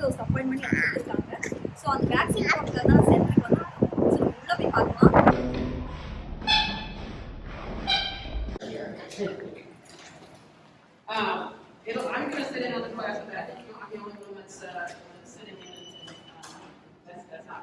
Dose appointment எடுத்துருக்காங்க so அந்த vaccine போடுறதுல தான் சென்டருக்கு வந்து ஸோ உள்ள போய் பார்க்கலாம் Um, it'll, I'm gonna sit in on the class, but I think I'm the only one that's, uh, that's sitting in, and, uh, that's, that's not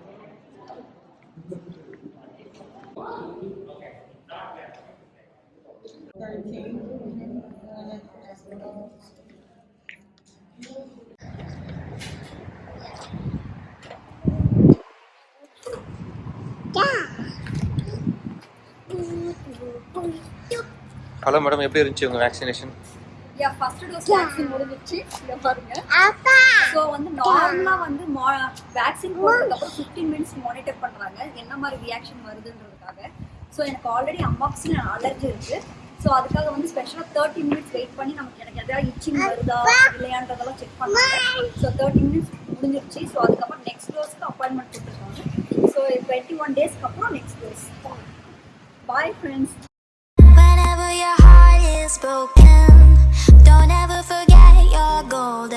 Hello madam எப்படி இருந்துச்சு உங்கள் vaccination yeah first dose vaccine முடிஞ்சிருச்சு. இங்க பாருங்க. So வந்து நார்மலா வந்து vaccine போட்டதுக்கு அப்புறம் ஃபிஃப்டீன் மினிட்ஸ் மானிட்டர் பண்றாங்க. என்ன மாதிரி ரியாக்ஷன் வருதுன்றதுக்காக. ஸோ எனக்கு ஆல்ரெடி அம்மாக்சின் அலர்ஜி இருக்கு. ஸோ அதுக்காக வந்து ஸ்பெஷலாக தேர்ட்டி மினிட்ஸ் வெயிட் பண்ணி நமக்கு எனக்கு எதாவது இச்சிங் வருதா இல்லையான்றதெல்லாம் செக் பண்ணுவாங்க ஸோ தேர்ட்டி மினிட்ஸ் முடிஞ்சிருச்சு. ஸோ அதுக்கப்புறம் நெக்ஸ்ட் டோஸ்க்கு அப்பாயின்மெண்ட் கொடுத்துருக்காங்க. ஸோ டுவெண்ட்டி ஒன் டேஸ்க்கு அப்புறம் நெக்ஸ்ட் டோஸ் பாய் ஃப்ரெண்ட்ஸ்